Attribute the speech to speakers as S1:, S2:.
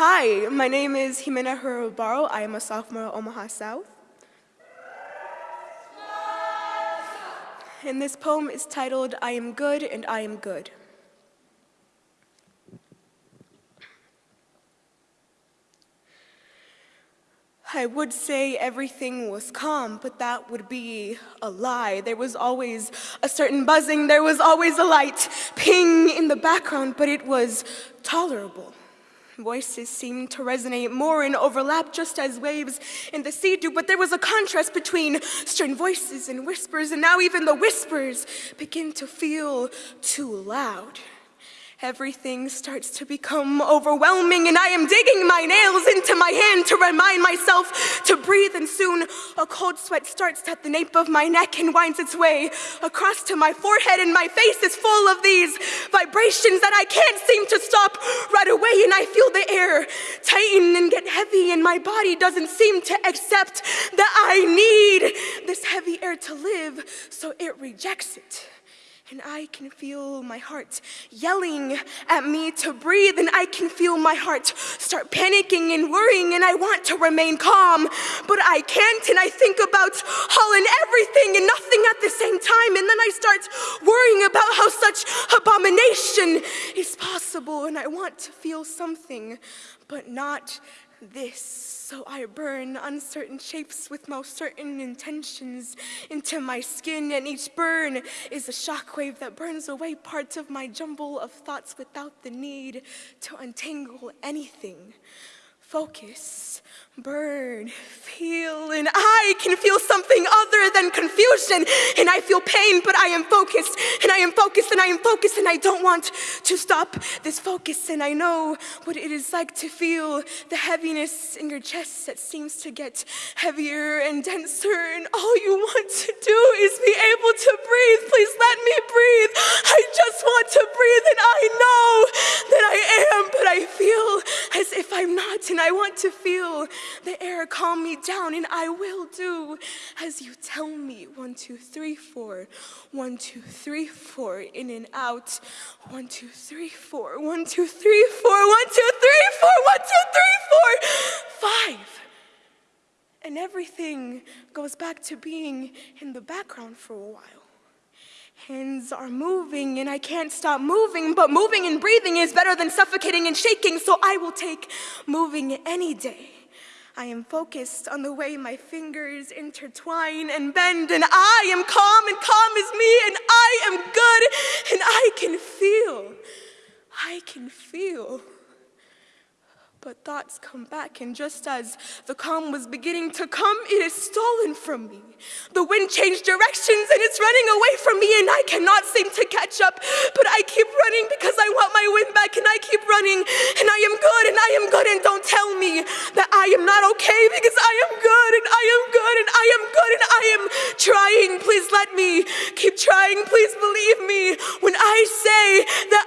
S1: Hi, my name is Jimena Herobaro. I am a sophomore at Omaha South. And this poem is titled, I Am Good and I Am Good. I would say everything was calm, but that would be a lie. There was always a certain buzzing, there was always a light ping in the background, but it was tolerable. Voices seemed to resonate more and overlap just as waves in the sea do, but there was a contrast between stern voices and whispers, and now even the whispers begin to feel too loud. Everything starts to become overwhelming and I am digging my nails into my hand to remind myself to breathe and soon a cold sweat starts at the nape of my neck and winds its way across to my forehead and my face is full of these vibrations that I can't seem to stop right away and I feel the tighten and get heavy and my body doesn't seem to accept that I need this heavy air to live. So it rejects it. And I can feel my heart yelling at me to breathe, and I can feel my heart start panicking and worrying, and I want to remain calm, but I can't, and I think about all and everything and nothing at the same time, and then I start worrying about how such abomination possible, and I want to feel something, but not this, so I burn uncertain shapes with most certain intentions into my skin, and each burn is a shockwave that burns away parts of my jumble of thoughts without the need to untangle anything. Focus, burn, feel, and I can feel something other than confusion. And I feel pain, but I am focused, and I am focused, and I am focused, and I don't want to stop this focus. And I know what it is like to feel the heaviness in your chest that seems to get heavier and denser. And all you want to do is be able to breathe. Please let me breathe. I just want to breathe, and I know that I am, but I feel as if I'm not. And I want to feel the air calm me down, and I will do as you tell me. One, two, three, four. One, two, three, four. In and out. One, two, three, four. One, two, three, four. One, two, three, four. One, two, three, four. Five. And everything goes back to being in the background for a while. Hands are moving and I can't stop moving, but moving and breathing is better than suffocating and shaking, so I will take moving any day. I am focused on the way my fingers intertwine and bend, and I am calm, and calm is me, and I am good, and I can feel. I can feel. But thoughts come back, and just as the calm was beginning to come, it is stolen from me. The wind changed directions and it's running away from me, and I cannot seem to catch up. But I keep running because I want my wind back, and I keep running, and I am good, and I am good, and don't tell me that I am not okay because I am good, and I am good, and I am good, and I am trying. Please let me keep trying. Please believe me when I say that